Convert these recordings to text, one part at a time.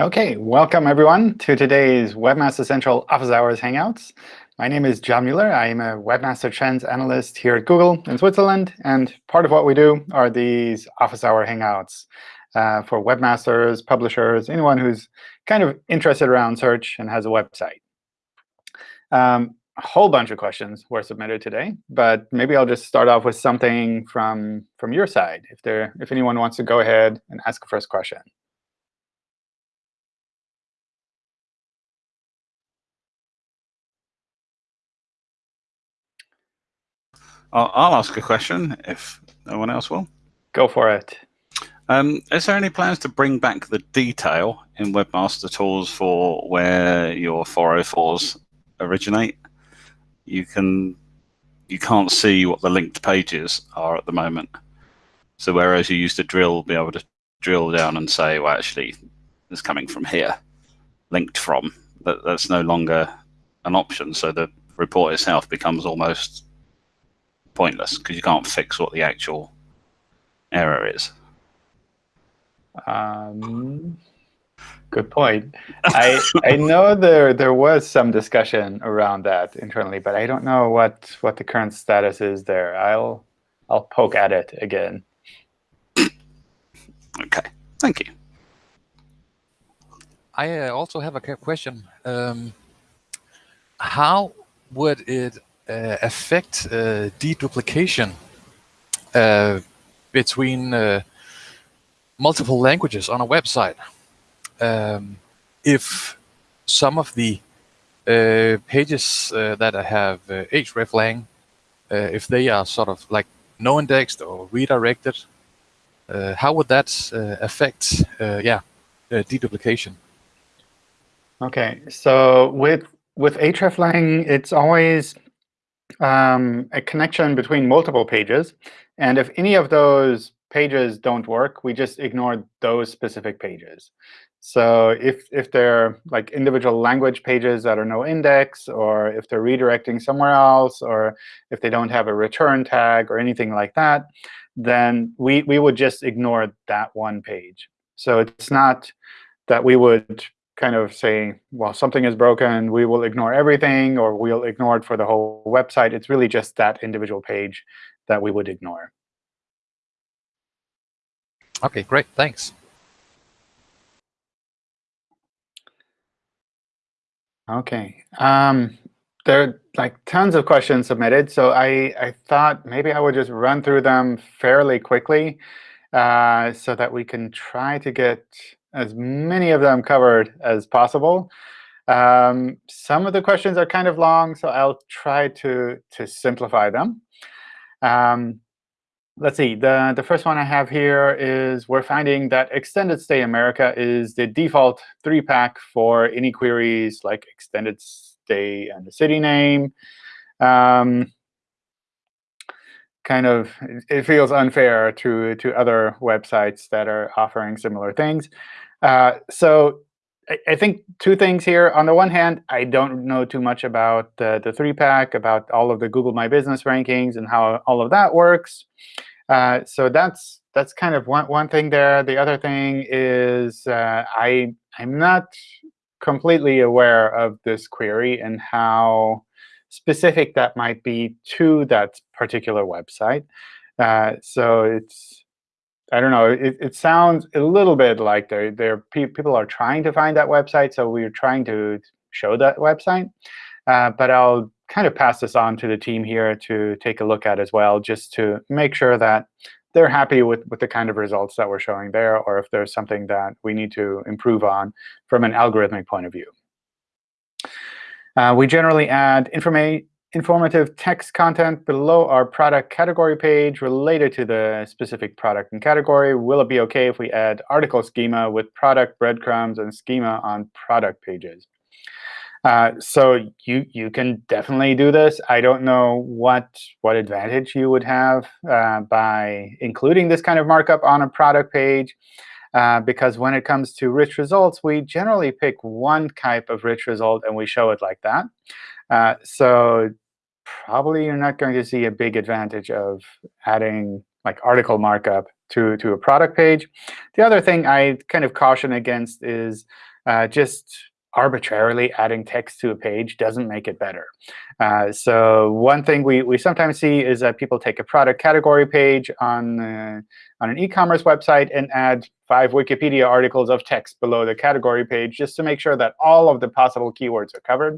OK, welcome everyone to today's Webmaster Central Office Hours Hangouts. My name is John Mueller. I am a Webmaster Trends Analyst here at Google in Switzerland. And part of what we do are these Office Hour Hangouts uh, for webmasters, publishers, anyone who's kind of interested around search and has a website. Um, a whole bunch of questions were submitted today, but maybe I'll just start off with something from, from your side, if, there, if anyone wants to go ahead and ask a first question. I'll, I'll ask a question if no one else will. Go for it. Um, is there any plans to bring back the detail in Webmaster Tools for where your 404s originate? You can you can't see what the linked pages are at the moment. So whereas you used to drill, be able to drill down and say, well, actually, it's coming from here, linked from. That that's no longer an option. So the report itself becomes almost pointless because you can't fix what the actual error is. Um, good point. I I know there there was some discussion around that internally, but I don't know what what the current status is there. I'll I'll poke at it again. okay, thank you. I uh, also have a question. Um, how would it affect uh, deduplication uh, between multiple languages on a website. Um, if some of the uh, pages uh, that I have uh, hreflang, if they are sort of like no indexed or redirected, how would that affect, yeah, deduplication? OK, so with with hreflang, it's always um, a connection between multiple pages. And if any of those pages don't work, we just ignore those specific pages. So if, if they're like individual language pages that are no index, or if they're redirecting somewhere else, or if they don't have a return tag or anything like that, then we, we would just ignore that one page. So it's not that we would kind of say, well, something is broken, we will ignore everything, or we'll ignore it for the whole website. It's really just that individual page that we would ignore. OK, great. Thanks. OK. Um, there are like tons of questions submitted. So I, I thought maybe I would just run through them fairly quickly uh, so that we can try to get as many of them covered as possible. Um, some of the questions are kind of long, so I'll try to, to simplify them. Um, let's see. The, the first one I have here is we're finding that Extended Stay America is the default three-pack for any queries like extended stay and the city name. Um, kind of it feels unfair to to other websites that are offering similar things. Uh, so I, I, think two things here. On the one hand, I don't know too much about the, the three-pack, about all of the Google My Business rankings and how all of that works. Uh, so that's that's kind of one, one thing there. The other thing is uh, I, I'm not completely aware of this query and how specific that might be to that particular website. Uh, so it's, I don't know, it, it sounds a little bit like there, there pe people are trying to find that website, so we're trying to show that website. Uh, but I'll kind of pass this on to the team here to take a look at as well, just to make sure that they're happy with, with the kind of results that we're showing there, or if there's something that we need to improve on from an algorithmic point of view. Uh, we generally add informative text content below our product category page related to the specific product and category. Will it be OK if we add article schema with product breadcrumbs and schema on product pages? Uh, so you you can definitely do this. I don't know what what advantage you would have uh, by including this kind of markup on a product page. Uh, because when it comes to rich results, we generally pick one type of rich result and we show it like that. Uh, so probably you're not going to see a big advantage of adding like article markup to, to a product page. The other thing I kind of caution against is Uh, just arbitrarily adding text to a page doesn't make it better. Uh, so one thing we, we sometimes see is that people take a product category page on, uh, on an e-commerce website and add five Wikipedia articles of text below the category page just to make sure that all of the possible keywords are covered.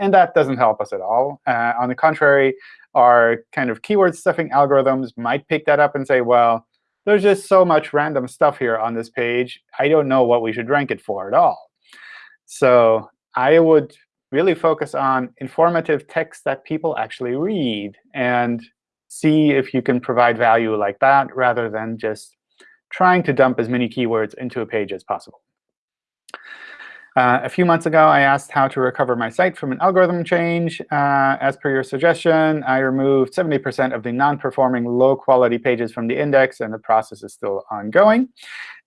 And that doesn't help us at all. Uh, on the contrary, our kind of keyword stuffing algorithms might pick that up and say, well, there's just so much random stuff here on this page. I don't know what we should rank it for at all. So I would really focus on informative text that people actually read and see if you can provide value like that rather than just trying to dump as many keywords into a page as possible. Uh, a few months ago, I asked how to recover my site from an algorithm change. Uh, as per your suggestion, I removed 70% of the non-performing low-quality pages from the index, and the process is still ongoing.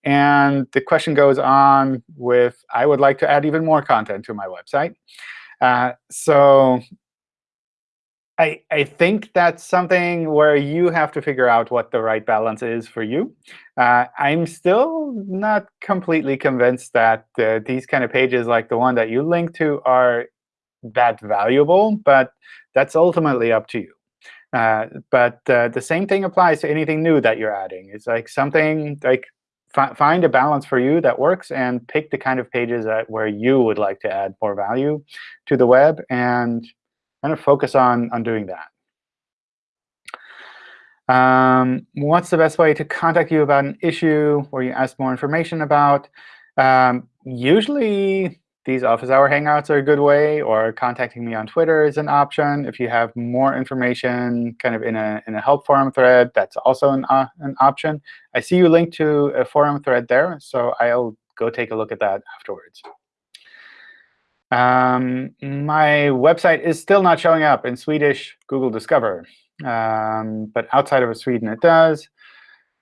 And the question goes on with, I would like to add even more content to my website. Uh, so I, I think that's something where you have to figure out what the right balance is for you. Uh, I'm still not completely convinced that uh, these kind of pages, like the one that you link to, are that valuable, but that's ultimately up to you. Uh, but uh, the same thing applies to anything new that you're adding. It's like something like find a balance for you that works and pick the kind of pages that where you would like to add more value to the web and kind of focus on, on doing that. Um, what's the best way to contact you about an issue or you ask more information about? Um, usually, these office hour hangouts are a good way, or contacting me on Twitter is an option. If you have more information kind of in a, in a help forum thread, that's also an, uh, an option. I see you linked to a forum thread there, so I'll go take a look at that afterwards. Um, my website is still not showing up in Swedish Google Discover, um, but outside of Sweden it does.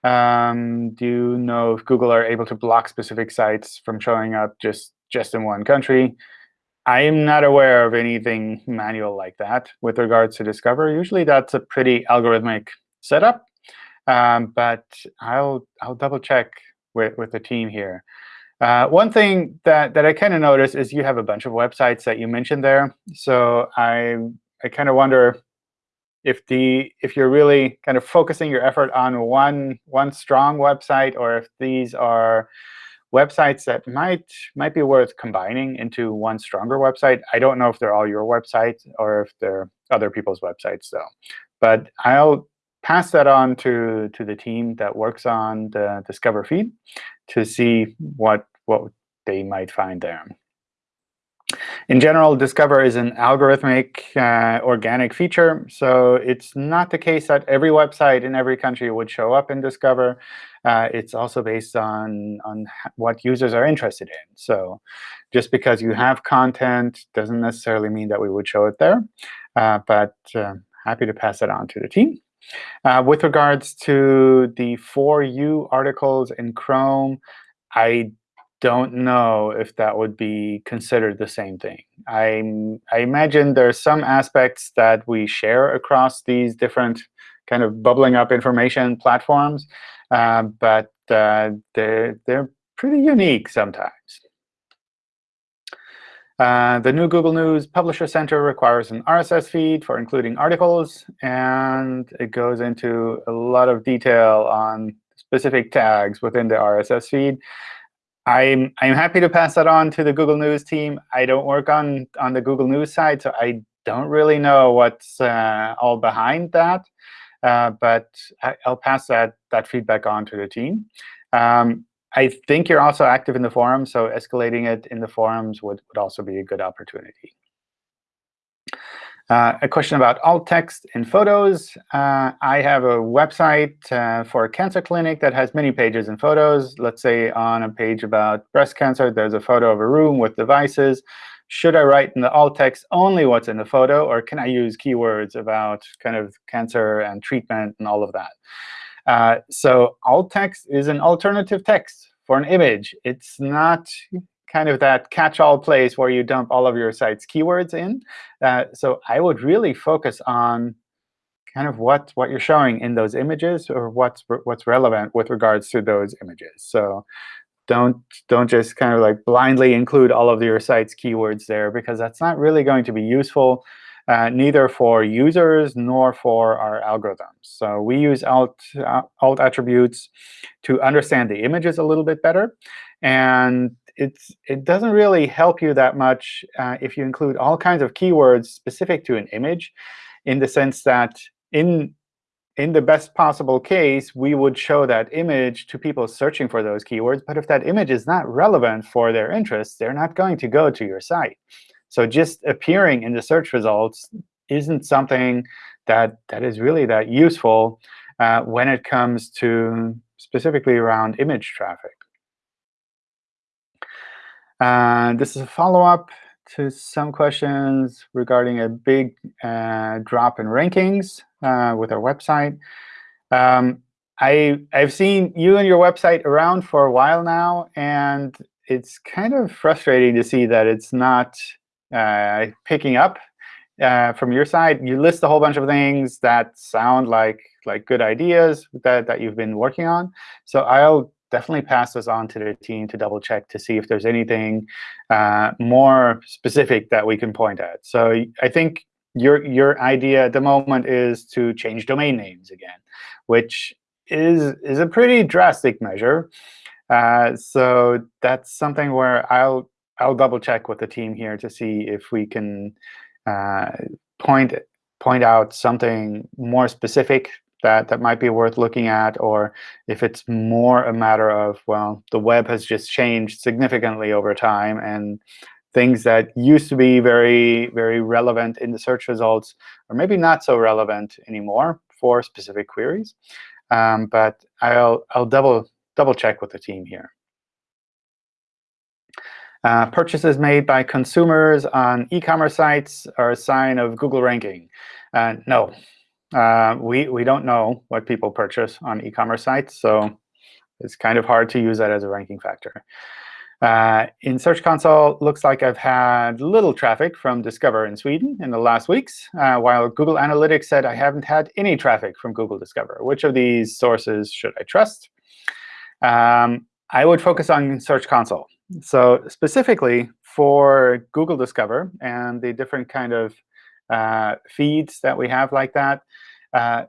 Um, do you know if Google are able to block specific sites from showing up just, just in one country? I am not aware of anything manual like that with regards to Discover. Usually that's a pretty algorithmic setup, um, but I'll, I'll double check with, with the team here. Uh, one thing that, that I kind of noticed is you have a bunch of websites that you mentioned there. So I, I kind of wonder if the if you're really kind of focusing your effort on one one strong website, or if these are websites that might might be worth combining into one stronger website. I don't know if they're all your websites or if they're other people's websites, though. But I'll pass that on to to the team that works on the Discover feed to see what what they might find there. In general, Discover is an algorithmic uh, organic feature. So it's not the case that every website in every country would show up in Discover. Uh, it's also based on, on what users are interested in. So just because you have content doesn't necessarily mean that we would show it there. Uh, but uh, happy to pass it on to the team. Uh, with regards to the For You articles in Chrome, I don't know if that would be considered the same thing. I, I imagine there's some aspects that we share across these different kind of bubbling up information platforms, uh, but uh, they're, they're pretty unique sometimes. Uh, the new Google News Publisher Center requires an RSS feed for including articles, and it goes into a lot of detail on specific tags within the RSS feed. I'm I'm happy to pass that on to the Google News team. I don't work on on the Google News side, so I don't really know what's uh, all behind that. Uh, but I, will pass that that feedback on to the team. Um, I think you're also active in the forum, so escalating it in the forums would, would also be a good opportunity. Uh, a question about alt text in photos. Uh, I have a website uh, for a cancer clinic that has many pages and photos. Let's say on a page about breast cancer, there's a photo of a room with devices. Should I write in the alt text only what's in the photo, or can I use keywords about kind of cancer and treatment and all of that? Uh, so alt text is an alternative text for an image. It's not kind of that catch-all place where you dump all of your site's keywords in. Uh, so I would really focus on kind of what, what you're showing in those images or what's, what's relevant with regards to those images. So don't don't just kind of like blindly include all of your site's keywords there because that's not really going to be useful uh, neither for users nor for our algorithms. So we use alt, uh, alt attributes to understand the images a little bit better. And it's, it doesn't really help you that much uh, if you include all kinds of keywords specific to an image in the sense that in in the best possible case, we would show that image to people searching for those keywords. But if that image is not relevant for their interests, they're not going to go to your site. So just appearing in the search results isn't something that, that is really that useful uh, when it comes to specifically around image traffic. Uh, this is a follow-up to some questions regarding a big uh, drop in rankings uh, with our website. Um, I, I've seen you and your website around for a while now, and it's kind of frustrating to see that it's not uh, picking up uh, from your side. You list a whole bunch of things that sound like like good ideas that, that you've been working on. So I'll definitely pass this on to the team to double check to see if there's anything uh, more specific that we can point at. So I think your your idea at the moment is to change domain names again, which is is a pretty drastic measure. Uh, so that's something where I'll I'll double check with the team here to see if we can uh, point point out something more specific that that might be worth looking at, or if it's more a matter of well, the web has just changed significantly over time, and things that used to be very very relevant in the search results are maybe not so relevant anymore for specific queries. Um, but I'll I'll double double check with the team here. Uh, purchases made by consumers on e-commerce sites are a sign of Google ranking. Uh, no, uh, we, we don't know what people purchase on e-commerce sites, so it's kind of hard to use that as a ranking factor. Uh, in Search Console, looks like I've had little traffic from Discover in Sweden in the last weeks, uh, while Google Analytics said I haven't had any traffic from Google Discover. Which of these sources should I trust? Um, I would focus on Search Console. So specifically for Google Discover and the different kind of feeds that we have like that, uh,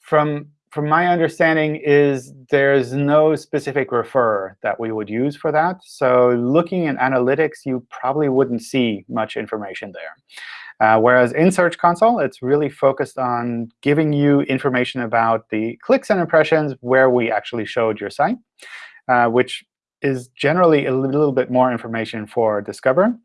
from from my understanding is there's no specific refer that we would use for that. So looking in analytics, you probably wouldn't see much information there. Uh, whereas in Search Console, it's really focused on giving you information about the clicks and impressions where we actually showed your site, uh, which is generally a little bit more information for Discover.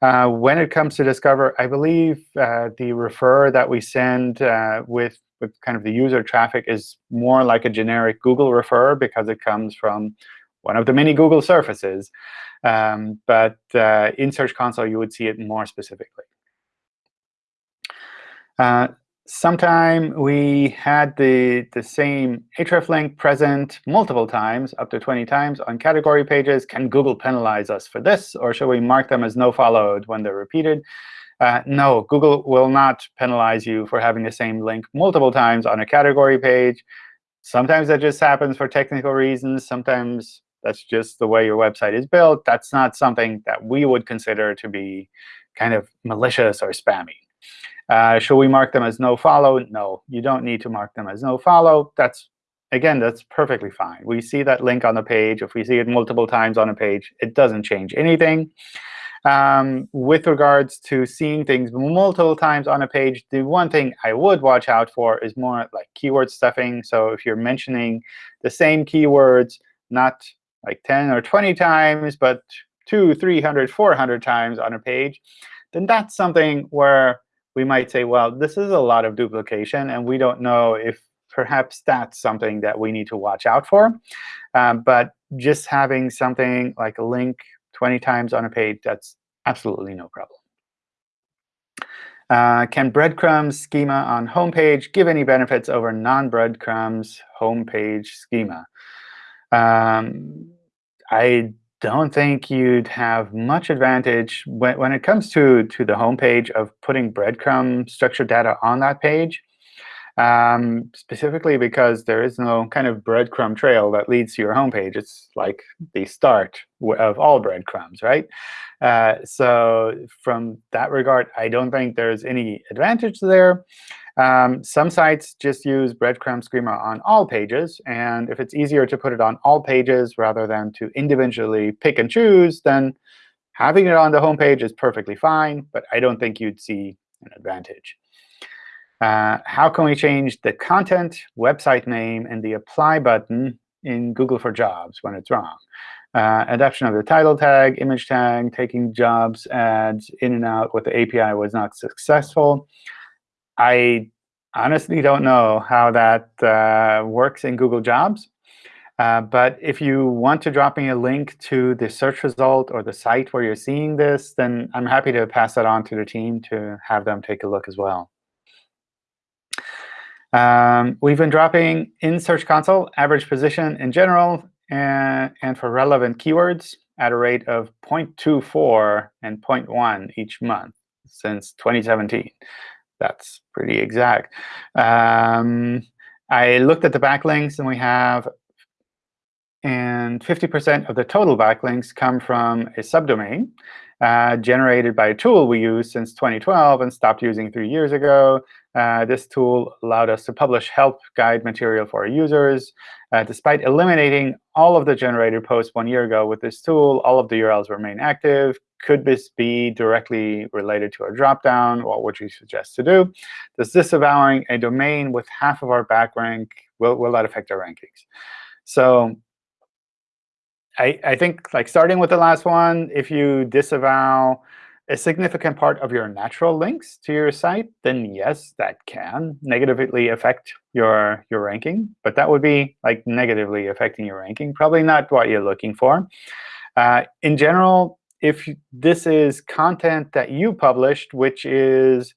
Uh, when it comes to Discover, I believe uh, the refer that we send uh, with, with kind of the user traffic is more like a generic Google refer because it comes from one of the many Google surfaces. Um, but uh, in Search Console, you would see it more specifically. Sometime we had the, the same hreflang present multiple times, up to 20 times, on category pages. Can Google penalize us for this? Or should we mark them as no followed when they're repeated? Uh, no, Google will not penalize you for having the same link multiple times on a category page. Sometimes that just happens for technical reasons. Sometimes that's just the way your website is built. That's not something that we would consider to be kind of malicious or spammy. Uh, should we mark them as no follow? No, you don't need to mark them as no follow. That's Again, that's perfectly fine. We see that link on the page. If we see it multiple times on a page, it doesn't change anything. Um, with regards to seeing things multiple times on a page, the one thing I would watch out for is more like keyword stuffing. So if you're mentioning the same keywords, not like 10 or 20 times, but two, 300, 400 times on a page, then that's something where we might say, well, this is a lot of duplication, and we don't know if perhaps that's something that we need to watch out for. Um, but just having something like a link 20 times on a page, that's absolutely no problem. Uh, can breadcrumbs schema on homepage give any benefits over non-breadcrumbs homepage schema? Um, I don't think you'd have much advantage when, when it comes to, to the home page of putting breadcrumb structured data on that page. um, specifically because there is no kind of breadcrumb trail that leads to your homepage. It's like the start of all breadcrumbs, right? Uh, so from that regard, I don't think there's any advantage there. Um, some sites just use breadcrumb schema on all pages. And if it's easier to put it on all pages rather than to individually pick and choose, then having it on the home page is perfectly fine. But I don't think you'd see an advantage. Uh, how can we change the content, website name, and the apply button in Google for Jobs when it's wrong? Uh, adoption of the title tag, image tag, taking jobs ads in and out with the API was not successful. I honestly don't know how that uh, works in Google Jobs. Uh, but if you want to drop me a link to the search result or the site where you're seeing this, then I'm happy to pass that on to the team to have them take a look as well. Um, we've been dropping in Search Console average position in general and, and for relevant keywords at a rate of 0.24 and 0.1 each month since 2017. That's pretty exact. Um, I looked at the backlinks, and we have and 50% of the total backlinks come from a subdomain uh, generated by a tool we use since 2012 and stopped using three years ago. Uh, this tool allowed us to publish help guide material for our users. Uh, despite eliminating all of the generated posts one year ago with this tool, all of the URLs remain active. Could this be directly related to our dropdown? What would you suggest to do? Does disavowing a domain with half of our backrank, will, will that affect our rankings? So I, I think like starting with the last one, if you disavow a significant part of your natural links to your site, then yes, that can negatively affect your your ranking. But that would be like negatively affecting your ranking. Probably not what you're looking for. Uh, in general, if this is content that you published, which is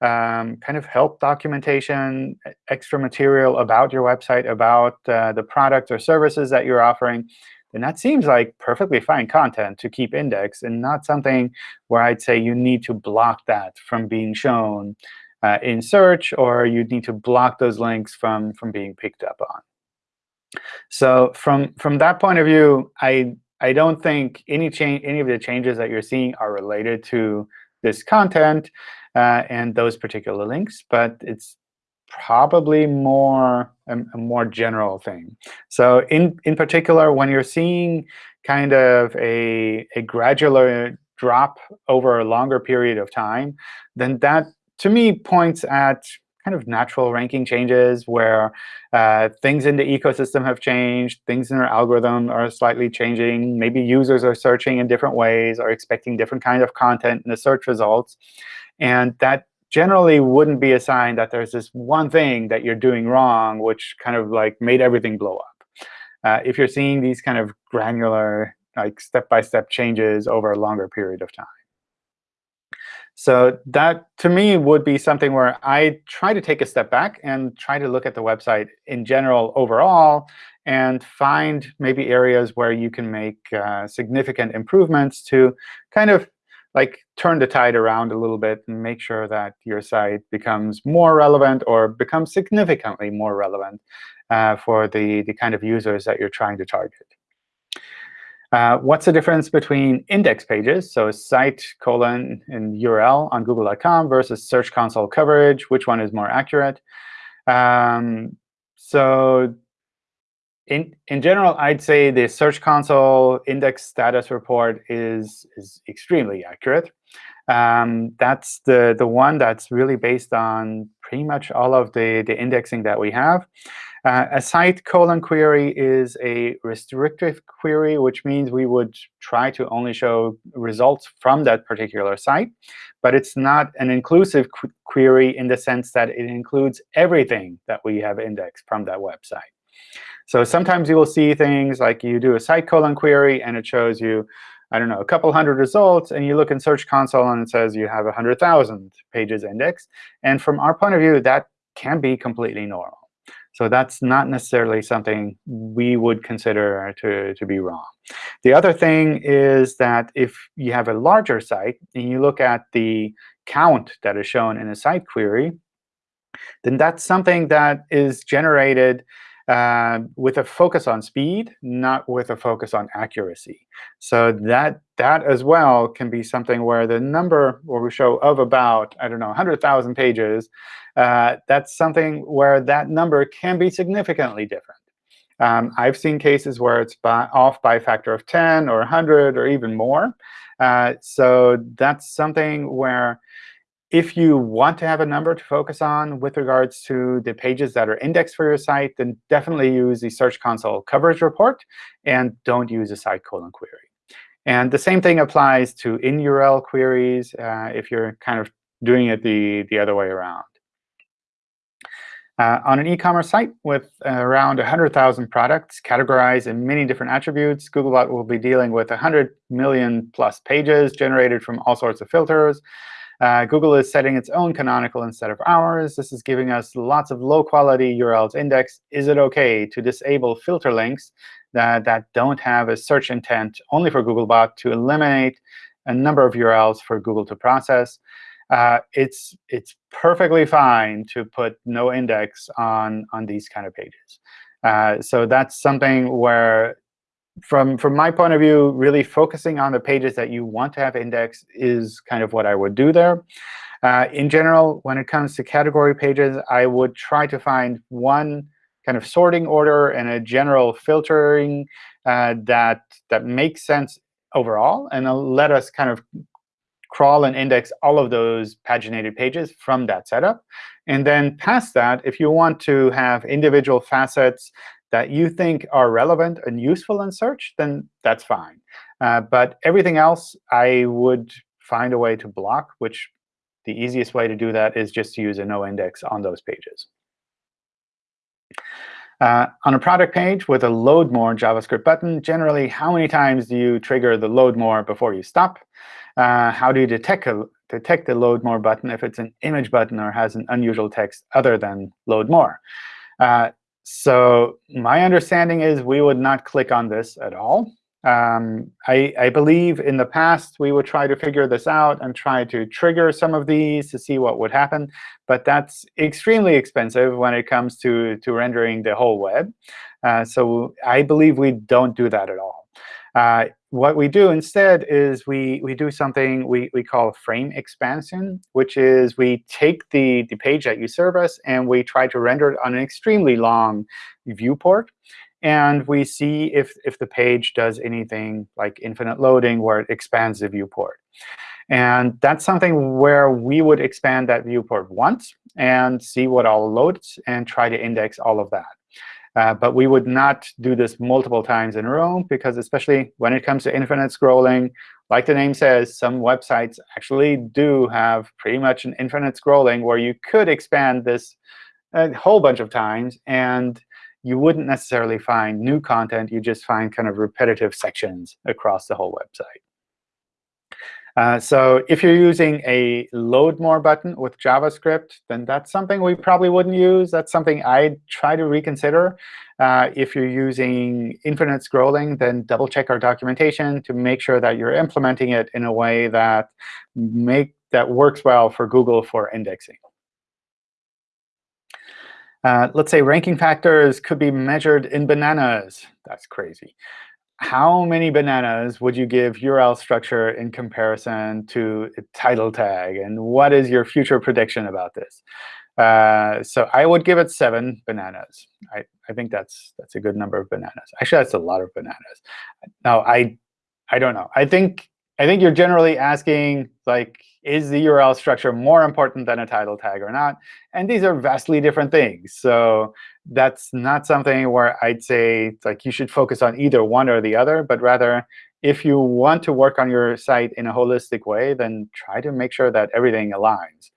um, kind of help documentation, extra material about your website, about uh, the products or services that you're offering, then that seems like perfectly fine content to keep indexed and not something where I'd say you need to block that from being shown uh, in search, or you'd need to block those links from, from being picked up on. So from, from that point of view, I, I don't think any, change, any of the changes that you're seeing are related to this content uh, and those particular links. But it's probably more a, a, more general thing. So in in particular, when you're seeing kind of a a gradual drop over a longer period of time, then that to me points at kind of natural ranking changes where uh, things in the ecosystem have changed, things in our algorithm are slightly changing, maybe users are searching in different ways, or expecting different kind of content in the search results. And that generally wouldn't be a sign that there's this one thing that you're doing wrong, which kind of like made everything blow up. Uh, if you're seeing these kind of granular, like step-by-step -step changes over a longer period of time. So that, to me, would be something where I try to take a step back and try to look at the website in general overall and find maybe areas where you can make uh, significant improvements to kind of like turn the tide around a little bit and make sure that your site becomes more relevant or becomes significantly more relevant uh, for the, the kind of users that you're trying to target. Uh, what's the difference between index pages, so site colon and URL on google.com versus Search Console coverage? Which one is more accurate? Um, so in, in general, I'd say the Search Console index status report is, is extremely accurate. Um, that's the, the one that's really based on pretty much all of the, the indexing that we have. Uh, a site colon query is a restrictive query, which means we would try to only show results from that particular site. But it's not an inclusive qu query in the sense that it includes everything that we have indexed from that website. So sometimes you will see things like you do a site colon query, and it shows you, I don't know, a couple hundred results. And you look in Search Console, and it says you have 100,000 pages indexed. And from our point of view, that can be completely normal. So that's not necessarily something we would consider to, to be wrong. The other thing is that if you have a larger site and you look at the count that is shown in a site query, then that's something that is generated uh, with a focus on speed, not with a focus on accuracy. So that that as well can be something where the number where we show of about, I don't know, 100,000 pages, uh, that's something where that number can be significantly different. Um, I've seen cases where it's by, off by a factor of 10 or 100 or even more. Uh, so that's something where if you want to have a number to focus on with regards to the pages that are indexed for your site, then definitely use the Search Console coverage report, and don't use a site colon query. And the same thing applies to in-URL queries uh, if you're kind of doing it the, the other way around. Uh, on an e-commerce site with around 100,000 products categorized in many different attributes, Googlebot will be dealing with 100 million plus pages generated from all sorts of filters. Uh, Google is setting its own canonical instead of ours. This is giving us lots of low-quality URLs indexed. Is it OK to disable filter links that, that don't have a search intent only for Googlebot to eliminate a number of URLs for Google to process? Uh, it's it's perfectly fine to put no index on on these kind of pages. Uh, so that's something where from from my point of view, really focusing on the pages that you want to have indexed is kind of what I would do there. Uh, in general, when it comes to category pages, I would try to find one kind of sorting order and a general filtering uh, that that makes sense overall, and let us kind of crawl and index all of those paginated pages from that setup. And then past that, if you want to have individual facets that you think are relevant and useful in search, then that's fine. Uh, but everything else, I would find a way to block, which the easiest way to do that is just to use a no index on those pages. Uh, on a product page with a load more JavaScript button, generally, how many times do you trigger the load more before you stop? Uh, how do you detect, a, detect the load more button if it's an image button or has an unusual text other than load more? Uh, so my understanding is we would not click on this at all. Um, I, I, believe in the past we would try to figure this out and try to trigger some of these to see what would happen. But that's extremely expensive when it comes to, to rendering the whole web. Uh, so I believe we don't do that at all. Uh, what we do instead is we, we do something we, we call frame expansion, which is we take the, the page that you serve us and we try to render it on an extremely long viewport. And we see if, if the page does anything like infinite loading where it expands the viewport. And that's something where we would expand that viewport once and see what all loads and try to index all of that. Uh, but we would not do this multiple times in a row, because especially when it comes to infinite scrolling, like the name says, some websites actually do have pretty much an infinite scrolling where you could expand this a whole bunch of times, and you wouldn't necessarily find new content. You just find kind of repetitive sections across the whole website. Uh, so if you're using a load more button with JavaScript, then that's something we probably wouldn't use. That's something I'd try to reconsider. Uh, if you're using infinite scrolling, then double check our documentation to make sure that you're implementing it in a way that make that works well for Google for indexing. Uh, let's say ranking factors could be measured in bananas. That's crazy how many bananas would you give URL structure in comparison to a title tag? And what is your future prediction about this? Uh, so I would give it seven bananas. I, I think that's that's a good number of bananas. Actually, that's a lot of bananas. Now, I I don't know. I think I think you're generally asking, like, is the URL structure more important than a title tag or not? And these are vastly different things. So that's not something where I'd say like you should focus on either one or the other, but rather if you want to work on your site in a holistic way, then try to make sure that everything aligns.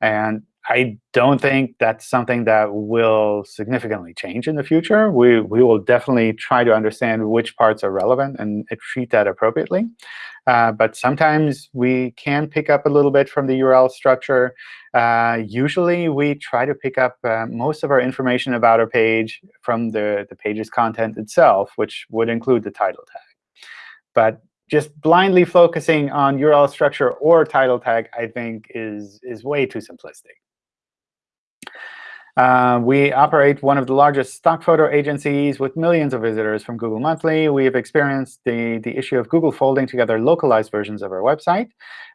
And I don't think that's something that will significantly change in the future. We, we will definitely try to understand which parts are relevant and treat that appropriately. Uh, but sometimes we can pick up a little bit from the URL structure. Uh, usually, we try to pick up uh, most of our information about our page from the, the page's content itself, which would include the title tag. But just blindly focusing on URL structure or title tag, I think, is, is way too simplistic. Uh, we operate one of the largest stock photo agencies with millions of visitors from Google Monthly. We have experienced the, the issue of Google folding together localized versions of our website.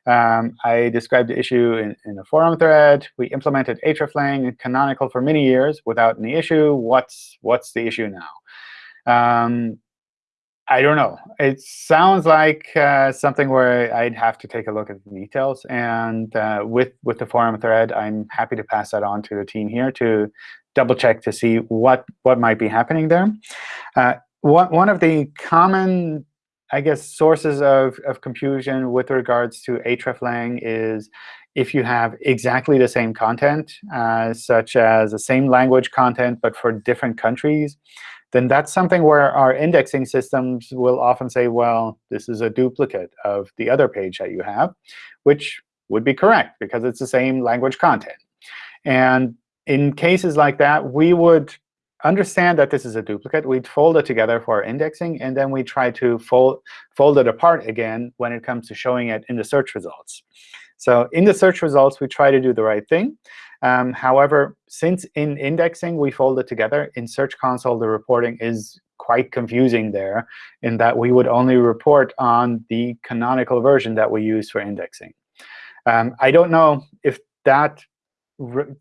Um, I described the issue in, in a forum thread. We implemented hreflang and Canonical for many years without any issue. What's, what's the issue now? Um, I don't know. It sounds like uh, something where I'd have to take a look at the details. And uh, with, with the forum thread, I'm happy to pass that on to the team here to double check to see what, what might be happening there. Uh, one, one of the common, I guess, sources of, of confusion with regards to hreflang is if you have exactly the same content, uh, such as the same language content, but for different countries then that's something where our indexing systems will often say, well, this is a duplicate of the other page that you have, which would be correct because it's the same language content. And in cases like that, we would understand that this is a duplicate. We'd fold it together for indexing, and then we try to fold, fold it apart again when it comes to showing it in the search results. So in the search results, we try to do the right thing. Um, however, since in indexing we fold it together, in Search Console the reporting is quite confusing there in that we would only report on the canonical version that we use for indexing. Um, I don't know if that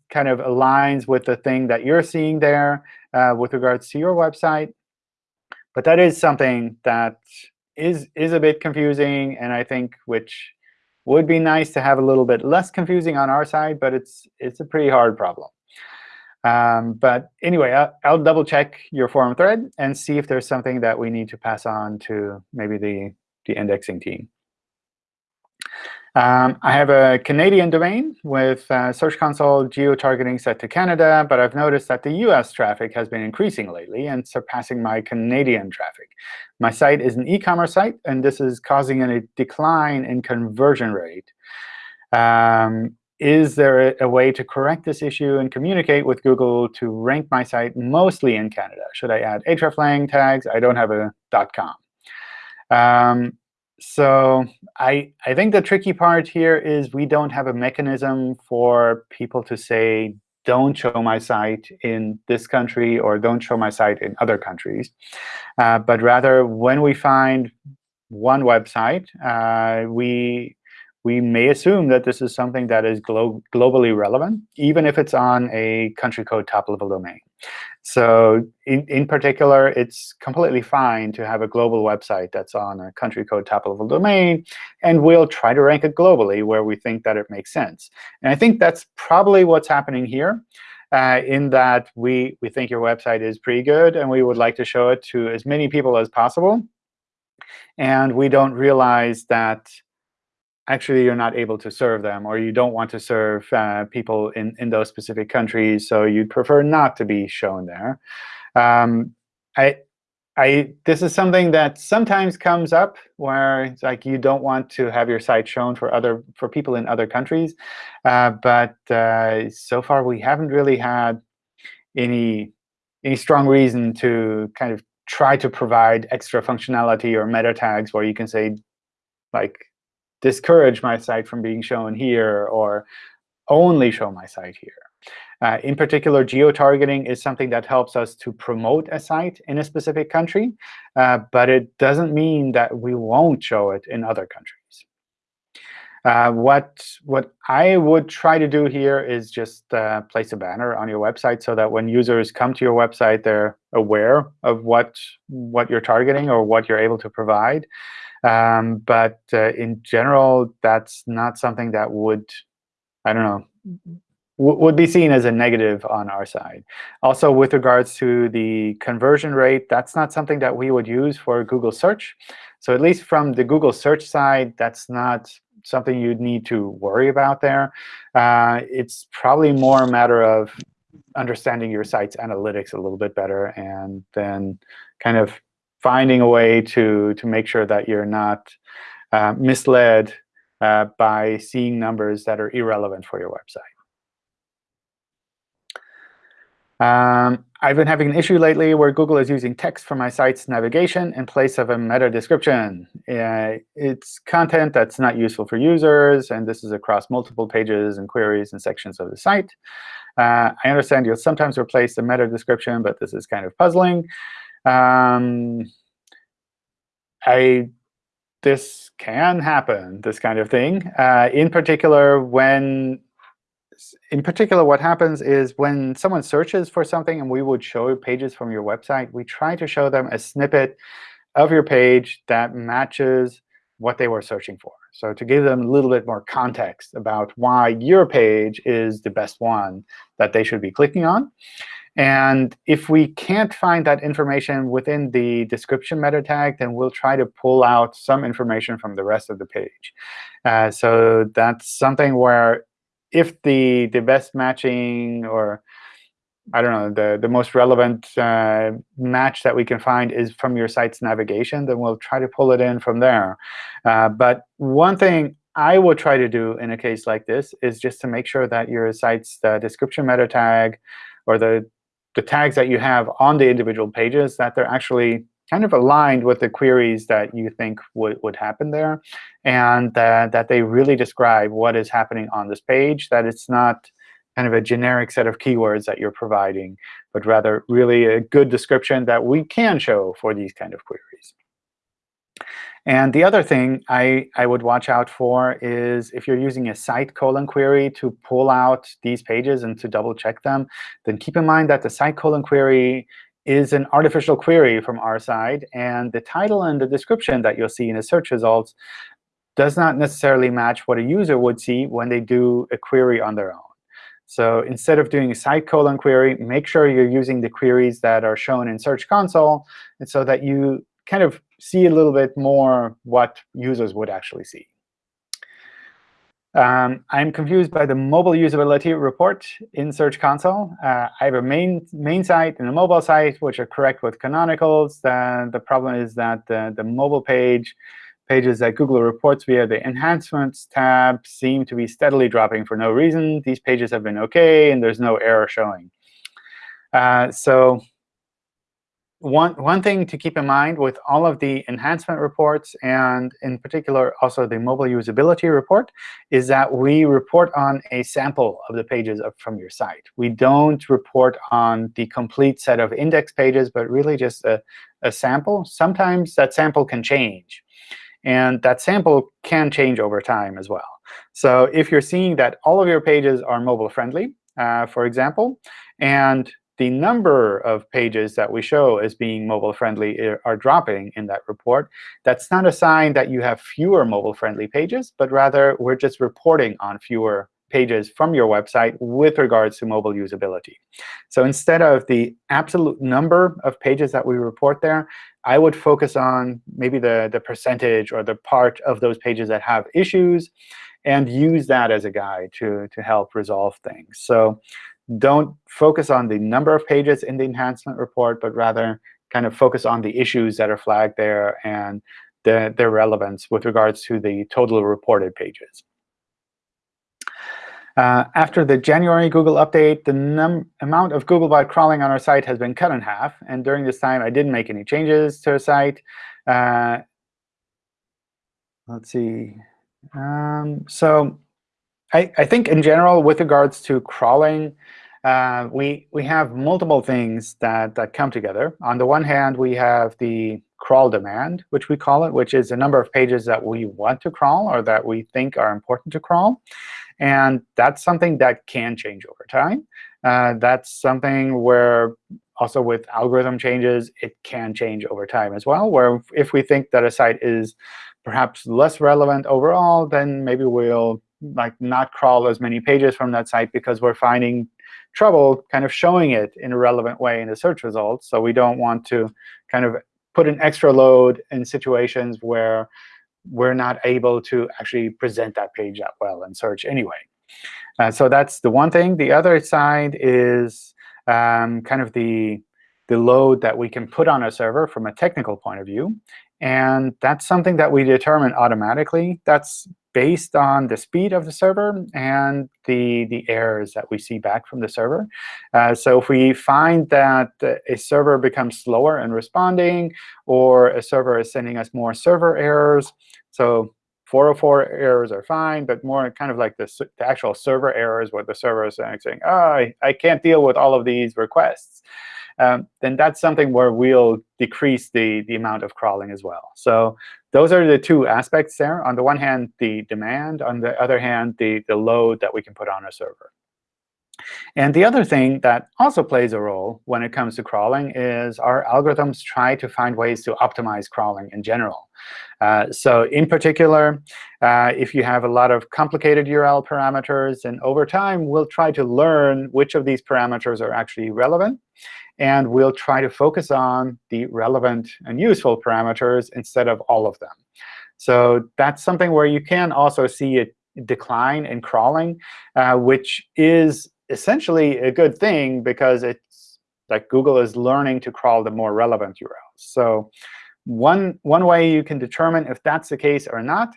kind of aligns with the thing that you're seeing there uh, with regards to your website. But that is something that is, is a bit confusing, and I think which would be nice to have a little bit less confusing on our side, but it's, it's a pretty hard problem. Um, but anyway, I'll, I'll, double check your forum thread and see if there's something that we need to pass on to maybe the, the indexing team. Um, I have a Canadian domain with uh, Search Console geo-targeting set to Canada, but I've noticed that the US traffic has been increasing lately and surpassing my Canadian traffic. My site is an e-commerce site, and this is causing a decline in conversion rate. Um, is there a, way to correct this issue and communicate with Google to rank my site mostly in Canada? Should I add hreflang tags? I don't have a .com. Um, so I, I think the tricky part here is we don't have a mechanism for people to say, don't show my site in this country or don't show my site in other countries. Uh, but rather, when we find one website, uh, we we may assume that this is something that is glo globally relevant, even if it's on a country code top-level domain. So in, in particular, it's completely fine to have a global website that's on a country code top-level domain, and we'll try to rank it globally where we think that it makes sense. And I think that's probably what's happening here, uh, in that we, we think your website is pretty good, and we would like to show it to as many people as possible. And we don't realize that actually you're not able to serve them, or you don't want to serve uh, people in, in those specific countries, so you'd prefer not to be shown there. Um, I, I, this is something that sometimes comes up where it's like you don't want to have your site shown for other for people in other countries, uh, but uh, so far we haven't really had any any strong reason to kind of try to provide extra functionality or meta tags where you can say like discourage my site from being shown here or only show my site here. Uh, in particular, geo-targeting is something that helps us to promote a site in a specific country, uh, but it doesn't mean that we won't show it in other countries. Uh, what, what I would try to do here is just uh, place a banner on your website so that when users come to your website, they're aware of what, what you're targeting or what you're able to provide. Um, but uh, in general, that's not something that would, I don't know, would be seen as a negative on our side. Also, with regards to the conversion rate, that's not something that we would use for Google search. So at least from the Google search side, that's not something you'd need to worry about there. Uh, it's probably more a matter of understanding your site's analytics a little bit better and then kind of finding a way to, to make sure that you're not uh, misled uh, by seeing numbers that are irrelevant for your website. Um, I've been having an issue lately where Google is using text for my site's navigation in place of a meta description. Uh, it's content that's not useful for users, and this is across multiple pages and queries and sections of the site. Uh, I understand you'll sometimes replace the meta description, but this is kind of puzzling. Um, I this can happen, this kind of thing. Uh, in particular, when in particular, what happens is when someone searches for something and we would show pages from your website, we try to show them a snippet of your page that matches what they were searching for. So to give them a little bit more context about why your page is the best one that they should be clicking on. And if we can't find that information within the description meta tag, then we'll try to pull out some information from the rest of the page. Uh, so that's something where if the, the best matching or I don't know, the, the most relevant uh, match that we can find is from your site's navigation, then we'll try to pull it in from there. Uh, but one thing I would try to do in a case like this is just to make sure that your site's the description meta tag or the, the tags that you have on the individual pages, that they're actually kind of aligned with the queries that you think would, would happen there, and uh, that they really describe what is happening on this page, that it's not kind of a generic set of keywords that you're providing, but rather really a good description that we can show for these kind of queries. And the other thing I, I would watch out for is if you're using a site colon query to pull out these pages and to double check them, then keep in mind that the site colon query is an artificial query from our side. And the title and the description that you'll see in the search results does not necessarily match what a user would see when they do a query on their own. So instead of doing a site colon query, make sure you're using the queries that are shown in Search Console and so that you kind of see a little bit more what users would actually see. Um, I'm confused by the mobile usability report in Search Console. Uh, I have a main main site and a mobile site, which are correct with canonicals. The, the problem is that the, the mobile page pages that Google reports via the Enhancements tab seem to be steadily dropping for no reason. These pages have been OK, and there's no error showing. Uh, so one, one thing to keep in mind with all of the enhancement reports, and in particular also the mobile usability report, is that we report on a sample of the pages from your site. We don't report on the complete set of index pages, but really just a, a sample. Sometimes that sample can change. And that sample can change over time as well. So if you're seeing that all of your pages are mobile friendly, uh, for example, and the number of pages that we show as being mobile friendly eh, are dropping in that report, that's not a sign that you have fewer mobile friendly pages, but rather we're just reporting on fewer pages from your website with regards to mobile usability. So instead of the absolute number of pages that we report there, I would focus on maybe the, the percentage or the part of those pages that have issues and use that as a guide to, to help resolve things. So don't focus on the number of pages in the enhancement report, but rather kind of focus on the issues that are flagged there and the, their relevance with regards to the total reported pages. Uh, after the January Google update, the amount of Googlebot crawling on our site has been cut in half. And during this time, I didn't make any changes to our site. Uh, let's see. Um, so I, I, think in general, with regards to crawling, uh, we we have multiple things that that come together. On the one hand, we have the crawl demand, which we call it, which is a number of pages that we want to crawl or that we think are important to crawl. And that's something that can change over time. Uh, that's something where also with algorithm changes, it can change over time as well, where if we think that a site is perhaps less relevant overall, then maybe we'll like not crawl as many pages from that site because we're finding trouble kind of showing it in a relevant way in the search results. So we don't want to kind of put an extra load in situations where we're not able to actually present that page that well in search anyway. Uh, so that's the one thing. The other side is um, kind of the, the load that we can put on a server from a technical point of view. And that's something that we determine automatically. That's based on the speed of the server and the, the errors that we see back from the server. Uh, so if we find that a server becomes slower in responding, or a server is sending us more server errors, so 404 errors are fine, but more kind of like the, the actual server errors where the server is saying, oh, I, I can't deal with all of these requests, um, then that's something where we'll decrease the, the amount of crawling as well. So those are the two aspects there. On the one hand, the demand. On the other hand, the, the load that we can put on a server. And the other thing that also plays a role when it comes to crawling is our algorithms try to find ways to optimize crawling in general. Uh, so in particular, uh, if you have a lot of complicated URL parameters, and over time, we'll try to learn which of these parameters are actually relevant. And we'll try to focus on the relevant and useful parameters instead of all of them. So that's something where you can also see a decline in crawling, uh, which is essentially a good thing because it's like Google is learning to crawl the more relevant URLs. So one, one way you can determine if that's the case or not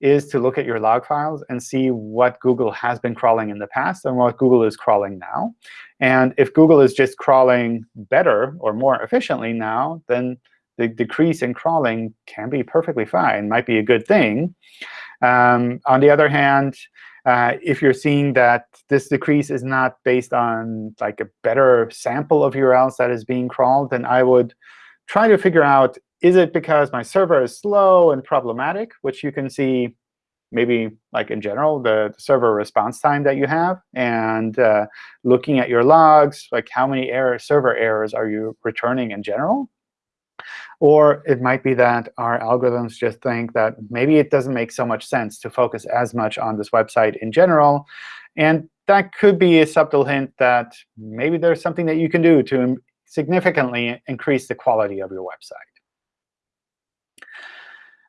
is to look at your log files and see what Google has been crawling in the past and what Google is crawling now. And if Google is just crawling better or more efficiently now, then the decrease in crawling can be perfectly fine, might be a good thing. Um, on the other hand, uh, if you're seeing that this decrease is not based on like a better sample of URLs that is being crawled, then I would try to figure out, is it because my server is slow and problematic, which you can see maybe like in general, the, the server response time that you have, and uh, looking at your logs, like how many error, server errors are you returning in general? Or it might be that our algorithms just think that maybe it doesn't make so much sense to focus as much on this website in general. And that could be a subtle hint that maybe there's something that you can do to significantly increase the quality of your website.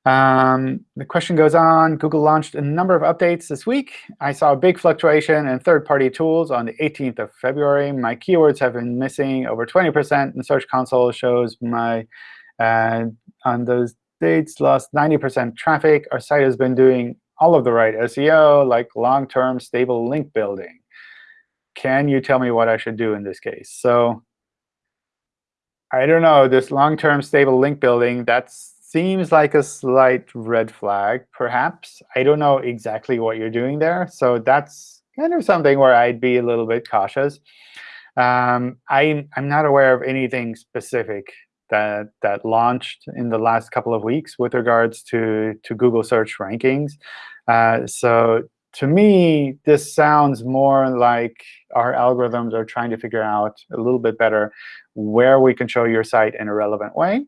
Um, the question goes on. Google launched a number of updates this week. I saw a big fluctuation in third-party tools on the 18th of February. My keywords have been missing over 20%, and Search Console shows my uh, on those dates lost 90% traffic. Our site has been doing all of the right SEO, like long-term stable link building. Can you tell me what I should do in this case? So I don't know. This long-term stable link building, that's seems like a slight red flag, perhaps. I don't know exactly what you're doing there. So that's kind of something where I'd be a little bit cautious. Um, I, I'm not aware of anything specific that, that launched in the last couple of weeks with regards to, to Google search rankings. Uh, so to me, this sounds more like our algorithms are trying to figure out a little bit better where we can show your site in a relevant way.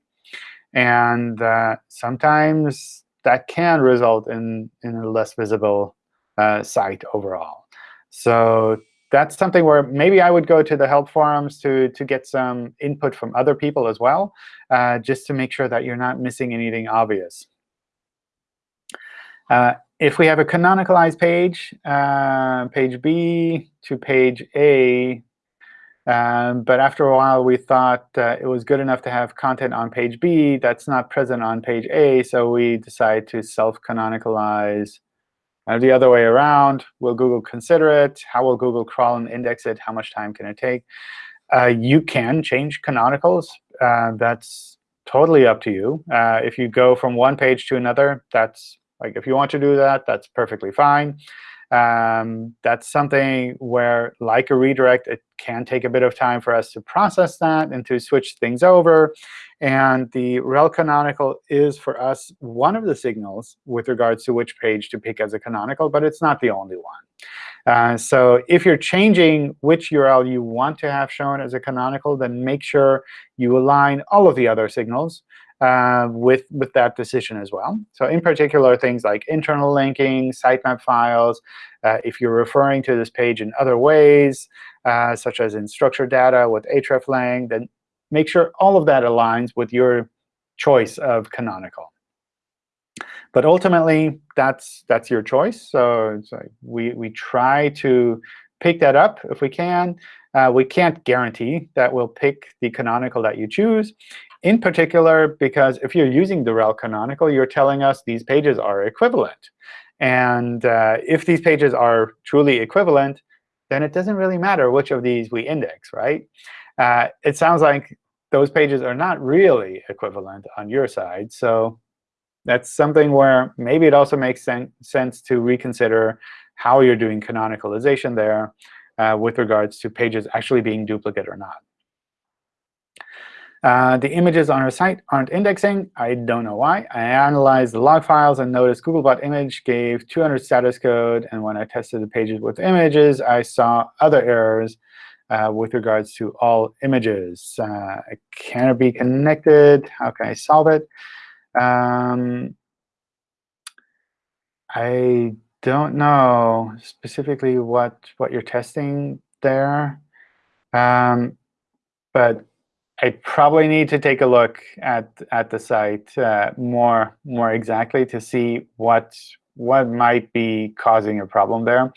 And uh, sometimes that can result in, in a less visible uh, site overall. So that's something where maybe I would go to the help forums to, to get some input from other people as well, uh, just to make sure that you're not missing anything obvious. Uh, if we have a canonicalized page, uh, page B to page A, um, but after a while, we thought uh, it was good enough to have content on page B that's not present on page A, so we decided to self-canonicalize uh, the other way around. Will Google consider it? How will Google crawl and index it? How much time can it take? Uh, you can change canonicals. Uh, that's totally up to you. Uh, if you go from one page to another, that's like if you want to do that, that's perfectly fine. Um, that's something where, like a redirect, it can take a bit of time for us to process that and to switch things over. And the rel canonical is, for us, one of the signals with regards to which page to pick as a canonical, but it's not the only one. Uh, so if you're changing which URL you want to have shown as a canonical, then make sure you align all of the other signals uh, with, with that decision as well. So in particular, things like internal linking, sitemap files, uh, if you're referring to this page in other ways, uh, such as in structured data with hreflang, then make sure all of that aligns with your choice of canonical. But ultimately, that's that's your choice. So we we try to pick that up if we can. Uh, we can't guarantee that we'll pick the canonical that you choose. In particular, because if you're using the rel canonical, you're telling us these pages are equivalent. And uh, if these pages are truly equivalent, then it doesn't really matter which of these we index, right? Uh, it sounds like those pages are not really equivalent on your side. So that's something where maybe it also makes sen sense to reconsider how you're doing canonicalization there uh, with regards to pages actually being duplicate or not. Uh, the images on our site aren't indexing. I don't know why. I analyzed the log files and noticed Googlebot image gave 200 status code. And when I tested the pages with images, I saw other errors uh, with regards to all images. Uh, can it be connected? How can I solve it? Um, I don't know specifically what, what you're testing there. Um, but I probably need to take a look at at the site uh, more more exactly to see what what might be causing a problem there.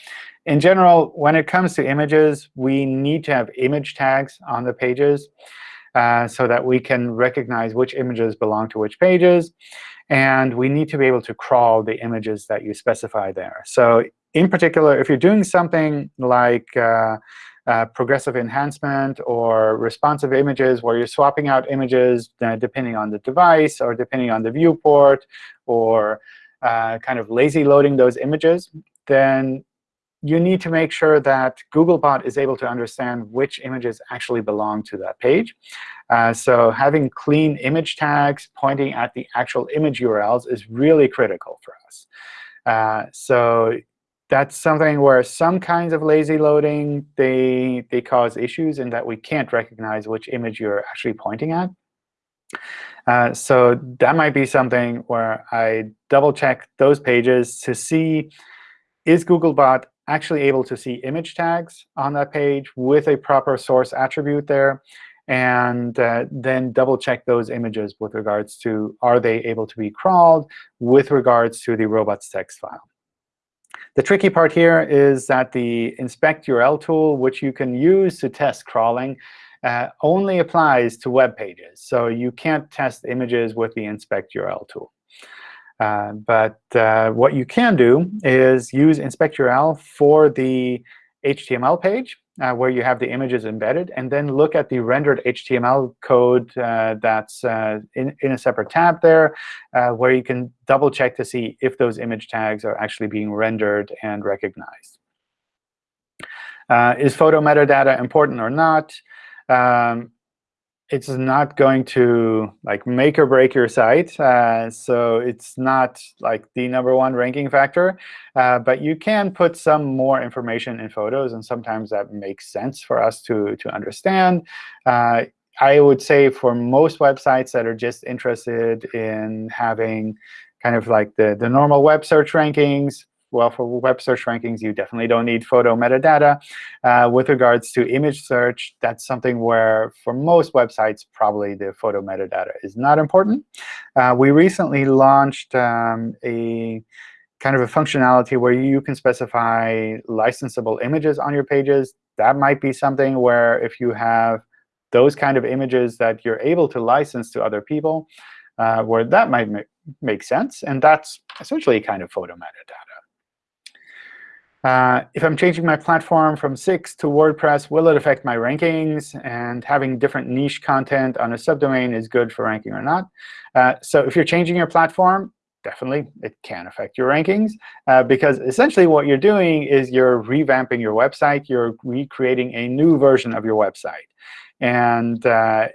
In general, when it comes to images, we need to have image tags on the pages uh, so that we can recognize which images belong to which pages. And we need to be able to crawl the images that you specify there. So in particular, if you're doing something like uh, uh, progressive enhancement or responsive images where you're swapping out images uh, depending on the device or depending on the viewport or uh, kind of lazy loading those images, then you need to make sure that Googlebot is able to understand which images actually belong to that page. Uh, so having clean image tags pointing at the actual image URLs is really critical for us. Uh, so that's something where some kinds of lazy loading, they, they cause issues in that we can't recognize which image you're actually pointing at. Uh, so that might be something where I double check those pages to see is Googlebot actually able to see image tags on that page with a proper source attribute there, and uh, then double check those images with regards to are they able to be crawled with regards to the robots text file. The tricky part here is that the inspect URL tool, which you can use to test crawling, uh, only applies to web pages. So you can't test images with the inspect URL tool. Uh, but uh, what you can do is use inspect URL for the HTML page uh, where you have the images embedded, and then look at the rendered HTML code uh, that's uh, in, in a separate tab there, uh, where you can double check to see if those image tags are actually being rendered and recognized. Uh, is photo metadata important or not? Um, it's not going to like make or break your site. Uh, so it's not like the number one ranking factor. Uh, but you can put some more information in photos, and sometimes that makes sense for us to, to understand. Uh, I would say for most websites that are just interested in having kind of like the, the normal web search rankings, well, for web search rankings, you definitely don't need photo metadata. Uh, with regards to image search, that's something where, for most websites, probably the photo metadata is not important. Uh, we recently launched um, a kind of a functionality where you can specify licensable images on your pages. That might be something where if you have those kind of images that you're able to license to other people, uh, where that might make sense. And that's essentially kind of photo metadata. Uh, if I'm changing my platform from Wix to WordPress, will it affect my rankings? And having different niche content on a subdomain is good for ranking or not. Uh, so if you're changing your platform, definitely it can affect your rankings. Uh, because essentially what you're doing is you're revamping your website. You're recreating a new version of your website. And uh,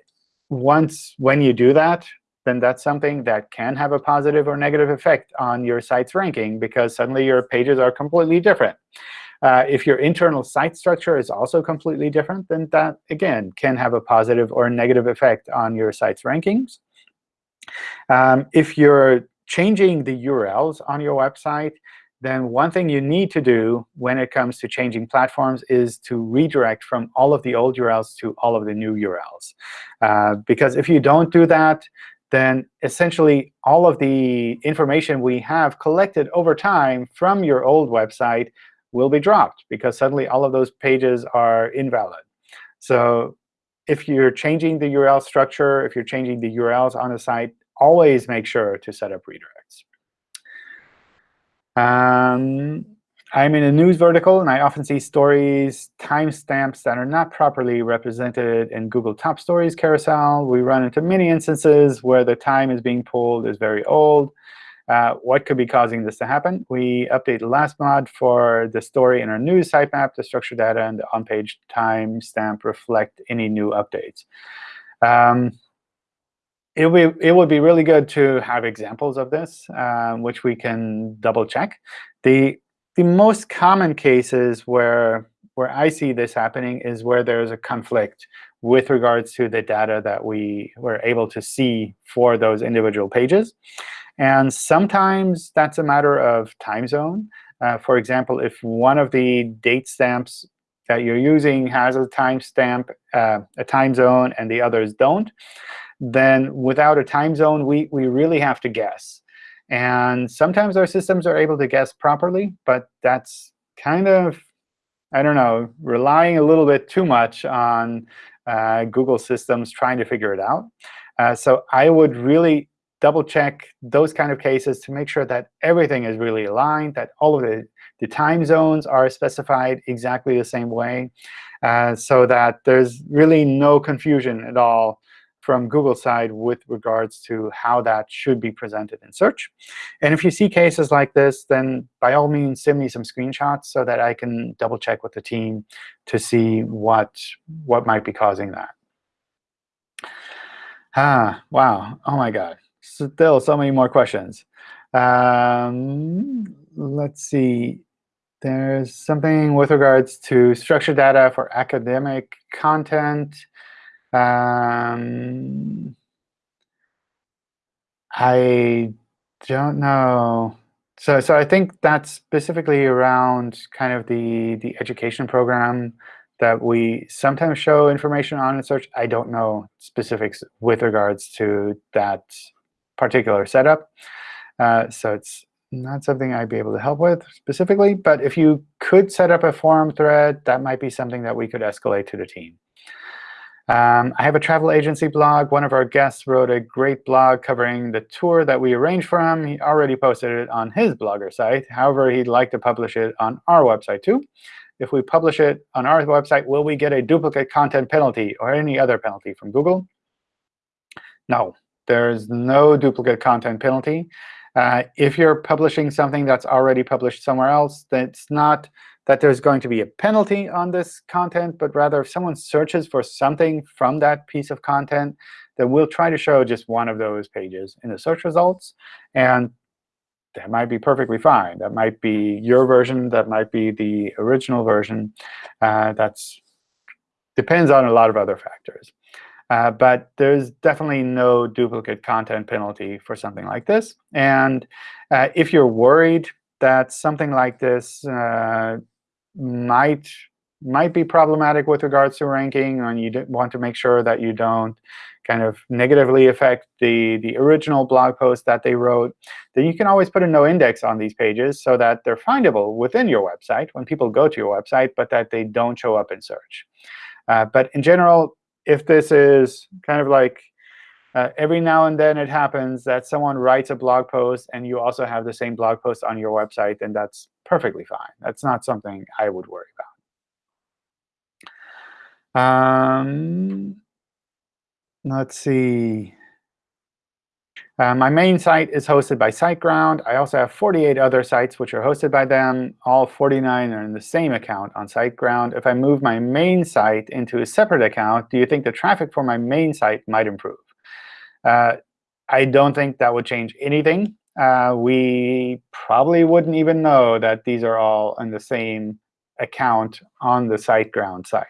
once when you do that, then that's something that can have a positive or negative effect on your site's ranking because suddenly your pages are completely different. Uh, if your internal site structure is also completely different, then that, again, can have a positive or negative effect on your site's rankings. Um, if you're changing the URLs on your website, then one thing you need to do when it comes to changing platforms is to redirect from all of the old URLs to all of the new URLs. Uh, because if you don't do that, then essentially all of the information we have collected over time from your old website will be dropped, because suddenly all of those pages are invalid. So if you're changing the URL structure, if you're changing the URLs on the site, always make sure to set up redirects. Um, I'm in a news vertical, and I often see stories timestamps that are not properly represented in Google Top Stories carousel. We run into many instances where the time is being pulled is very old. Uh, what could be causing this to happen? We update the last mod for the story in our news sitemap. The structured data and the on-page timestamp reflect any new updates. Um, it would, be, it would be really good to have examples of this, um, which we can double check. The the most common cases where where I see this happening is where there's a conflict with regards to the data that we were able to see for those individual pages. And sometimes that's a matter of time zone. Uh, for example, if one of the date stamps that you're using has a timestamp, uh, a time zone, and the others don't, then without a time zone, we, we really have to guess. And sometimes our systems are able to guess properly, but that's kind of, I don't know, relying a little bit too much on uh, Google systems trying to figure it out. Uh, so I would really double check those kind of cases to make sure that everything is really aligned, that all of the, the time zones are specified exactly the same way, uh, so that there's really no confusion at all from Google side with regards to how that should be presented in search. And if you see cases like this, then by all means, send me some screenshots so that I can double check with the team to see what, what might be causing that. Ah, wow. Oh my God. Still so many more questions. Um, let's see. There's something with regards to structured data for academic content. Um, I don't know. So, so I think that's specifically around kind of the the education program that we sometimes show information on in search. I don't know specifics with regards to that particular setup. Uh, so it's not something I'd be able to help with specifically. But if you could set up a forum thread, that might be something that we could escalate to the team. Um, I have a travel agency blog. One of our guests wrote a great blog covering the tour that we arranged for him. He already posted it on his Blogger site. However, he'd like to publish it on our website too. If we publish it on our website, will we get a duplicate content penalty or any other penalty from Google? No, there's no duplicate content penalty. Uh, if you're publishing something that's already published somewhere else, that's not that there's going to be a penalty on this content, but rather if someone searches for something from that piece of content, then we'll try to show just one of those pages in the search results. And that might be perfectly fine. That might be your version. That might be the original version. Uh, that's depends on a lot of other factors. Uh, but there's definitely no duplicate content penalty for something like this. And uh, if you're worried that something like this uh, might might be problematic with regards to ranking, and you want to make sure that you don't kind of negatively affect the, the original blog post that they wrote, then you can always put a no index on these pages so that they're findable within your website when people go to your website, but that they don't show up in search. Uh, but in general, if this is kind of like uh, every now and then it happens that someone writes a blog post and you also have the same blog post on your website, and that's perfectly fine. That's not something I would worry about. Um, let's see. Uh, my main site is hosted by SiteGround. I also have 48 other sites which are hosted by them. All 49 are in the same account on SiteGround. If I move my main site into a separate account, do you think the traffic for my main site might improve? Uh, I don't think that would change anything uh, we probably wouldn't even know that these are all in the same account on the SiteGround site.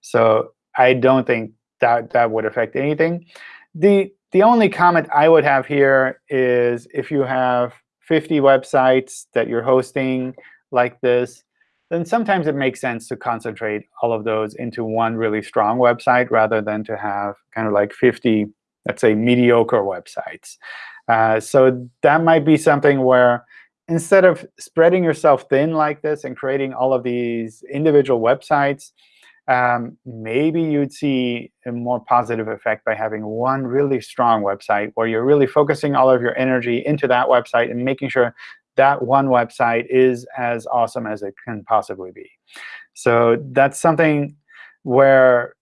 So I don't think that that would affect anything. The, the only comment I would have here is if you have 50 websites that you're hosting like this, then sometimes it makes sense to concentrate all of those into one really strong website rather than to have kind of like 50, let's say, mediocre websites. Uh, so that might be something where instead of spreading yourself thin like this and creating all of these individual websites, um, maybe you'd see a more positive effect by having one really strong website where you're really focusing all of your energy into that website and making sure that one website is as awesome as it can possibly be. So that's something where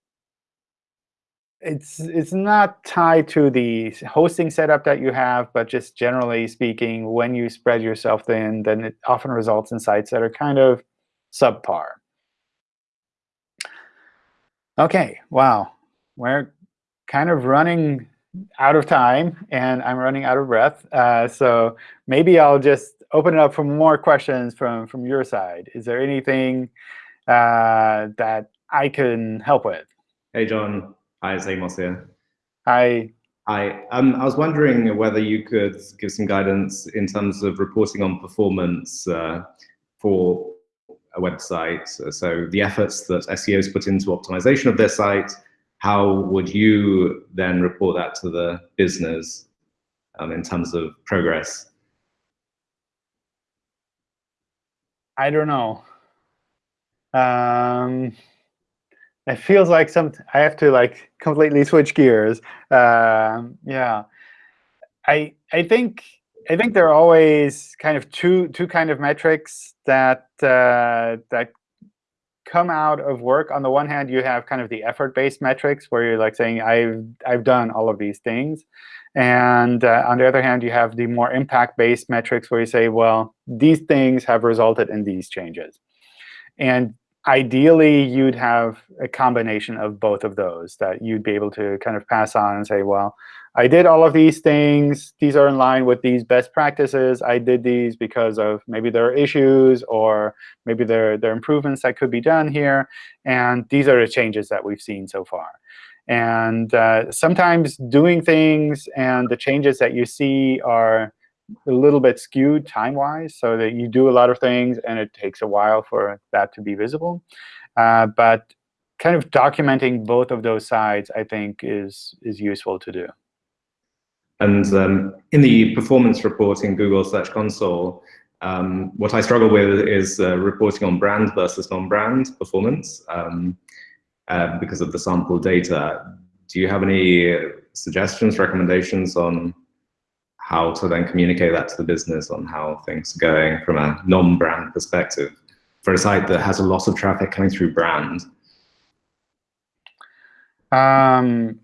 it's it's not tied to the hosting setup that you have, but just generally speaking, when you spread yourself thin, then it often results in sites that are kind of subpar. OK, wow. We're kind of running out of time, and I'm running out of breath. Uh, so maybe I'll just open it up for more questions from, from your side. Is there anything uh, that I can help with? Hey, John. Hi, it's Amos here. Hi. Hi. Um, I was wondering whether you could give some guidance in terms of reporting on performance uh, for a website. So the efforts that SEOs put into optimization of their site, how would you then report that to the business um, in terms of progress? I don't know. Um, it feels like some I have to like completely switch gears. Um, yeah, I I think I think there are always kind of two two kind of metrics that uh, that come out of work. On the one hand, you have kind of the effort-based metrics where you're like saying I've I've done all of these things, and uh, on the other hand, you have the more impact-based metrics where you say, well, these things have resulted in these changes. And ideally, you'd have a combination of both of those that you'd be able to kind of pass on and say, well, I did all of these things. These are in line with these best practices. I did these because of maybe there are issues or maybe there, there are improvements that could be done here. And these are the changes that we've seen so far. And uh, sometimes doing things and the changes that you see are a little bit skewed time-wise, so that you do a lot of things, and it takes a while for that to be visible. Uh, but kind of documenting both of those sides, I think, is, is useful to do. And um, in the performance report in Google Search Console, um, what I struggle with is uh, reporting on brand versus non-brand performance um, uh, because of the sample data. Do you have any suggestions, recommendations on how to then communicate that to the business on how things are going from a non-brand perspective for a site that has a lot of traffic coming through brand? Um,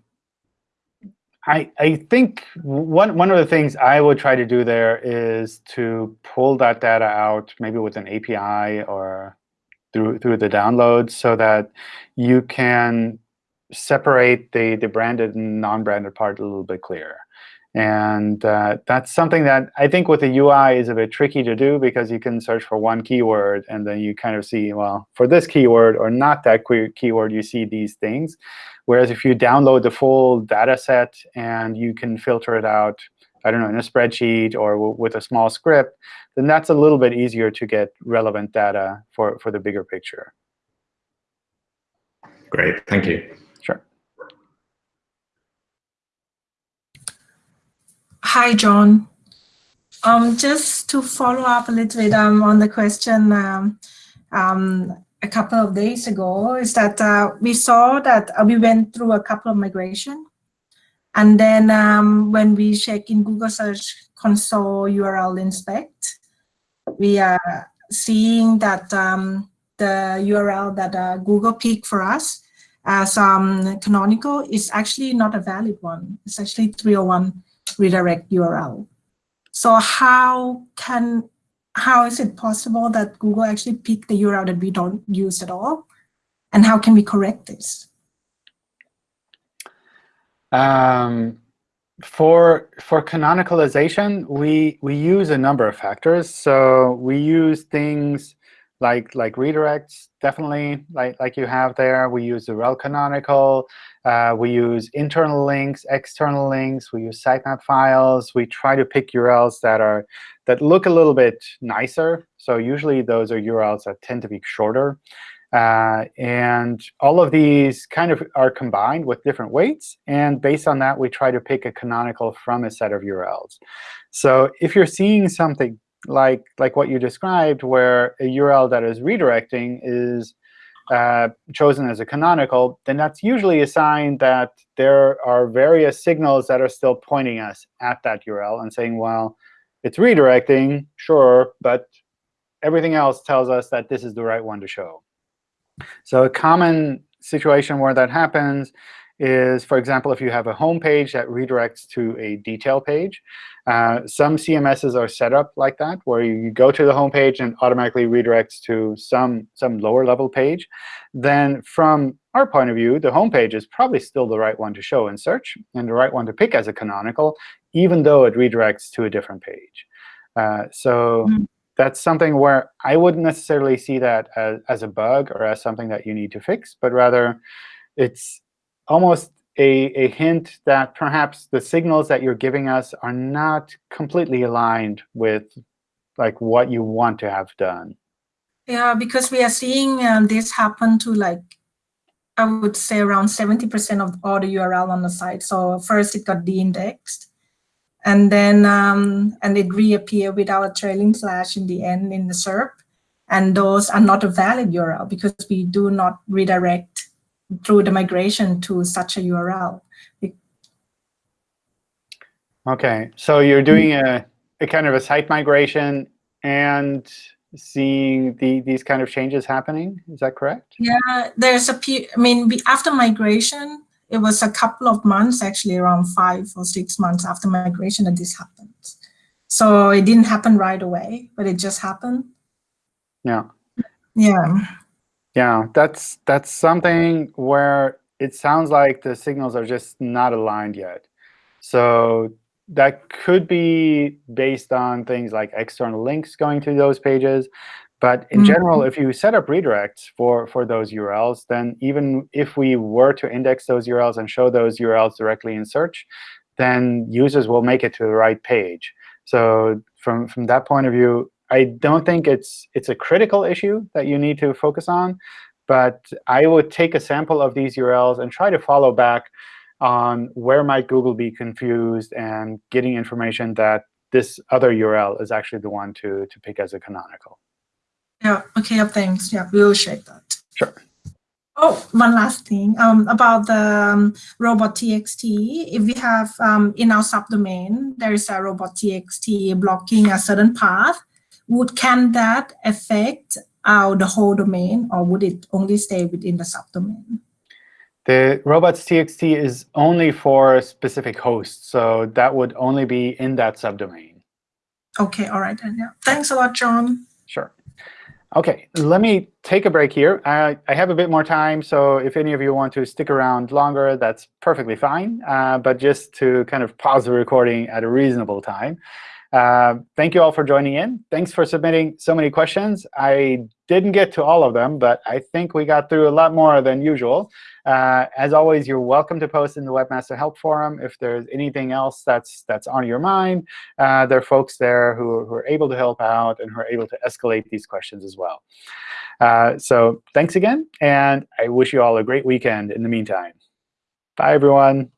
I, I think one, one of the things I would try to do there is to pull that data out, maybe with an API or through, through the download, so that you can separate the, the branded and non-branded part a little bit clearer. And uh, that's something that I think with the UI is a bit tricky to do because you can search for one keyword, and then you kind of see, well, for this keyword or not that keyword, you see these things. Whereas if you download the full data set and you can filter it out, I don't know, in a spreadsheet or with a small script, then that's a little bit easier to get relevant data for, for the bigger picture. Great. Thank you. Sure. Hi, John. Um, just to follow up a little bit um, on the question um, um, a couple of days ago, is that uh, we saw that uh, we went through a couple of migration. And then um, when we check in Google Search Console URL inspect, we are seeing that um, the URL that uh, Google picked for us as canonical is actually not a valid one. It's actually 301 redirect URL. So how can how is it possible that Google actually picked the URL that we don't use at all? And how can we correct this? Um, for for canonicalization, we we use a number of factors. So we use things like like redirects, definitely, like like you have there. We use the rel canonical. Uh, we use internal links, external links. We use sitemap files. We try to pick URLs that are that look a little bit nicer. So usually those are URLs that tend to be shorter. Uh, and all of these kind of are combined with different weights. And based on that, we try to pick a canonical from a set of URLs. So if you're seeing something like, like what you described, where a URL that is redirecting is uh, chosen as a canonical, then that's usually a sign that there are various signals that are still pointing us at that URL and saying, well, It's redirecting, sure, but everything else tells us that this is the right one to show. So a common situation where that happens is, for example, if you have a home page that redirects to a detail page. Uh, some CMSs are set up like that, where you go to the home page and automatically redirects to some, some lower level page. Then from our point of view, the home page is probably still the right one to show in search and the right one to pick as a canonical, even though it redirects to a different page. Uh, so mm -hmm. that's something where I wouldn't necessarily see that as, as a bug or as something that you need to fix, but rather it's almost a, a hint that perhaps the signals that you're giving us are not completely aligned with like what you want to have done. Yeah, because we are seeing um, this happen to like, I would say around 70% of all the URL on the site. So first it got de-indexed, and then um, and it reappear without a trailing slash in the end in the SERP. And those are not a valid URL because we do not redirect through the migration to such a URL. OK, so you're doing a, a kind of a site migration and seeing the, these kind of changes happening. Is that correct? Yeah, there's a, I mean, after migration, it was a couple of months, actually around five or six months after migration that this happened. So it didn't happen right away, but it just happened. Yeah. Yeah. Yeah, that's that's something where it sounds like the signals are just not aligned yet. So that could be based on things like external links going to those pages. But in mm -hmm. general, if you set up redirects for, for those URLs, then even if we were to index those URLs and show those URLs directly in search, then users will make it to the right page. So from, from that point of view, I don't think it's it's a critical issue that you need to focus on, but I would take a sample of these URLs and try to follow back on where might Google be confused and getting information that this other URL is actually the one to, to pick as a canonical. Yeah, OK, thanks. Yeah, we'll check that. Sure. Oh, one last thing um, about the um, robot.txt. If we have um, in our subdomain, there is a robot.txt blocking a certain path, would can that affect our the whole domain, or would it only stay within the subdomain? The robots.txt is only for specific hosts, so that would only be in that subdomain. OK, all right. Then, yeah. Thanks a lot, John. Sure. OK, let me take a break here. I, I have a bit more time, so if any of you want to stick around longer, that's perfectly fine. Uh, but just to kind of pause the recording at a reasonable time. Uh, thank you all for joining in. Thanks for submitting so many questions. I didn't get to all of them, but I think we got through a lot more than usual. Uh, as always, you're welcome to post in the Webmaster Help Forum if there's anything else that's that's on your mind. Uh, there are folks there who, who, are able to help out and who are able to escalate these questions as well. Uh, so thanks again, and I wish you all a great weekend in the meantime. Bye, everyone.